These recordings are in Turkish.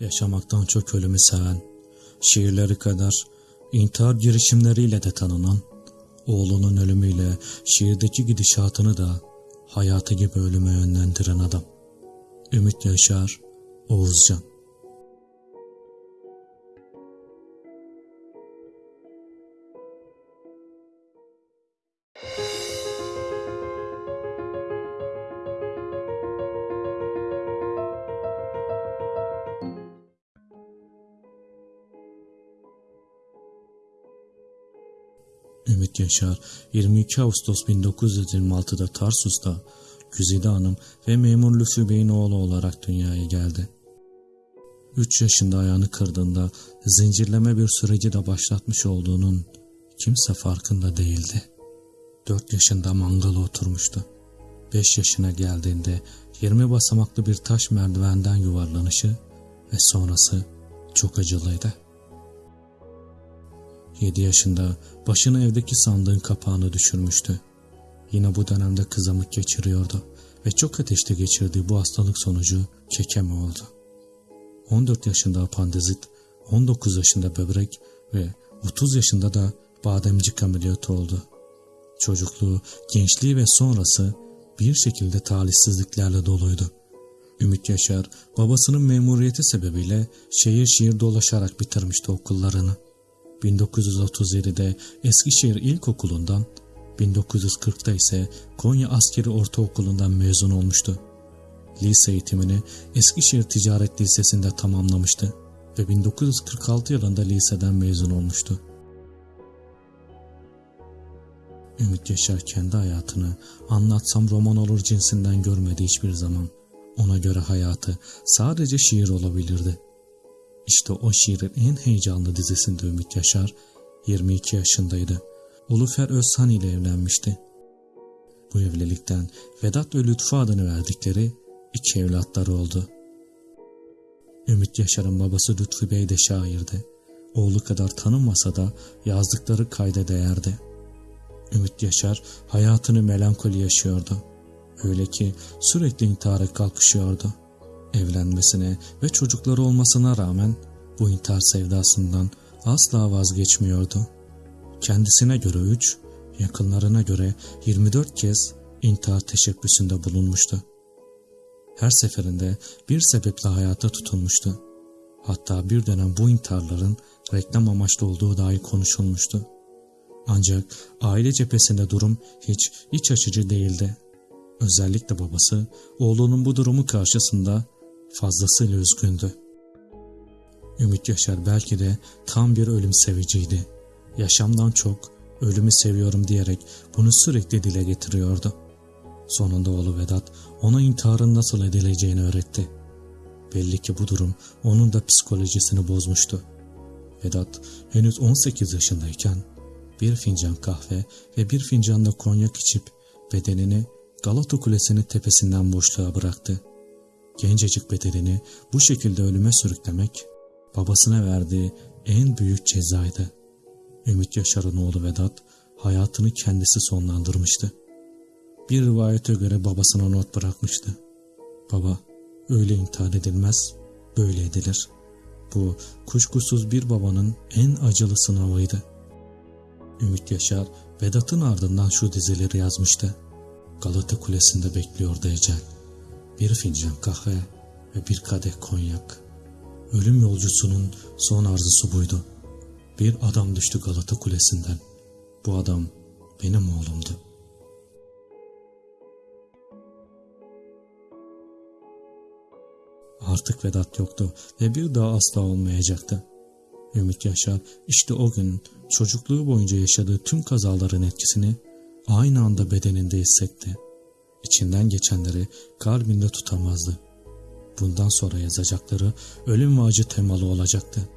Yaşamaktan çok ölümü seven, şiirleri kadar intihar girişimleriyle de tanınan, oğlunun ölümüyle şiirdeki gidişatını da hayatı gibi ölüme yönlendiren adam. Ümit Yaşar, Oğuzcan. Ümit Yaşar 22 Ağustos 1926'da Tarsus'ta Güzide Hanım ve memur Lütfü Bey'in oğlu olarak dünyaya geldi. 3 yaşında ayağını kırdığında zincirleme bir süreci de başlatmış olduğunun kimse farkında değildi. 4 yaşında mangala oturmuştu. 5 yaşına geldiğinde 20 basamaklı bir taş merdivenden yuvarlanışı ve sonrası çok acılıydı. 7 yaşında başını evdeki sandığın kapağını düşürmüştü. Yine bu dönemde kızamık geçiriyordu ve çok ateşte geçirdiği bu hastalık sonucu kekeme oldu. 14 yaşında apandizit, 19 yaşında böbrek ve 30 yaşında da bademcik ameliyatı oldu. Çocukluğu, gençliği ve sonrası bir şekilde talihsizliklerle doluydu. Ümit Yaşar babasının memuriyeti sebebiyle şehir şehir dolaşarak bitirmişti okullarını. 1937'de Eskişehir İlkokulu'ndan, 1940'da ise Konya Askeri Ortaokulu'ndan mezun olmuştu. Lise eğitimini Eskişehir Ticaret Lisesi'nde tamamlamıştı ve 1946 yılında liseden mezun olmuştu. Ümit Yaşar kendi hayatını anlatsam roman olur cinsinden görmedi hiçbir zaman. Ona göre hayatı sadece şiir olabilirdi. İşte o şiirin en heyecanlı dizisinde Ümit Yaşar 22 yaşındaydı. Ulufer Özhan ile evlenmişti. Bu evlilikten Vedat ve Lütfü adını verdikleri iki evlatları oldu. Ümit Yaşar'ın babası Lütfü Bey de şairdi. Oğlu kadar tanınmasa da yazdıkları kayda değerdi. Ümit Yaşar hayatını melankoli yaşıyordu. Öyle ki sürekli intihara kalkışıyordu. Evlenmesine ve çocukları olmasına rağmen bu intihar sevdasından asla vazgeçmiyordu. Kendisine göre 3, yakınlarına göre 24 kez intihar teşebbüsünde bulunmuştu. Her seferinde bir sebeple hayata tutunmuştu. Hatta bir dönem bu intiharların reklam amaçlı olduğu dahi konuşulmuştu. Ancak aile cephesinde durum hiç iç açıcı değildi. Özellikle babası oğlunun bu durumu karşısında fazlasıyla üzgündü. Ümit Yaşar belki de tam bir ölüm seviciydi. Yaşamdan çok ölümü seviyorum diyerek bunu sürekli dile getiriyordu. Sonunda oğlu Vedat ona intiharın nasıl edileceğini öğretti. Belli ki bu durum onun da psikolojisini bozmuştu. Vedat henüz 18 yaşındayken bir fincan kahve ve bir fincan da konyak içip bedenini Galata Kulesi'nin tepesinden boşluğa bıraktı. Gencecik bedenini bu şekilde ölüme sürüklemek babasına verdiği en büyük cezaydı. Ümit Yaşar'ın oğlu Vedat hayatını kendisi sonlandırmıştı. Bir rivayete göre babasına not bırakmıştı. Baba, öyle intihar edilmez, böyle edilir. Bu kuşkusuz bir babanın en acılı sınavıydı. Ümit Yaşar, Vedat'ın ardından şu dizeleri yazmıştı. Galata Kulesi'nde bekliyordu ecel. Bir fincan kahve ve bir kadeh konyak. Ölüm yolcusunun son arzusu buydu. Bir adam düştü Galata Kulesi'nden. Bu adam benim oğlumdu. Artık Vedat yoktu ve bir daha asla olmayacaktı. Ümit Yaşar işte o gün çocukluğu boyunca yaşadığı tüm kazaların etkisini aynı anda bedeninde hissetti. İçinden geçenleri kalbinde tutamazdı. Bundan sonra yazacakları ölüm ve acı temalı olacaktı.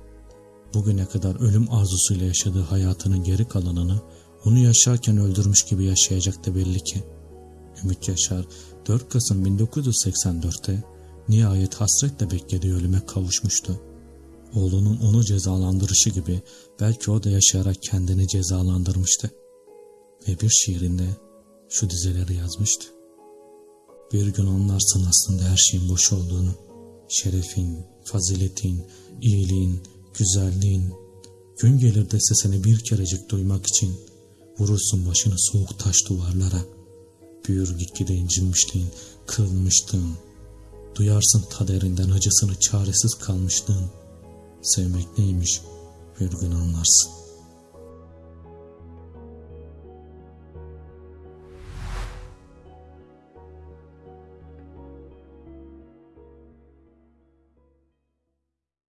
Bugüne kadar ölüm arzusuyla yaşadığı hayatının geri kalanını onu yaşarken öldürmüş gibi yaşayacaktı belli ki. Ümit Yaşar 4 Kasım 1984'te nihayet hasretle beklediği ölüme kavuşmuştu. Oğlunun onu cezalandırışı gibi belki o da yaşayarak kendini cezalandırmıştı. Ve bir şiirinde şu dizeleri yazmıştı. Bir gün anlarsın aslında her şeyin boş olduğunu. Şerefin, faziletin, iyiliğin, güzelliğin. Gün gelir de sesini bir kerecik duymak için vurursun başını soğuk taş duvarlara. Büyür gitgide incinmişliğin, kırılmışlığın. Duyarsın kaderinden acısını çaresiz kalmışlığın. Sevmek neymiş bir gün anlarsın.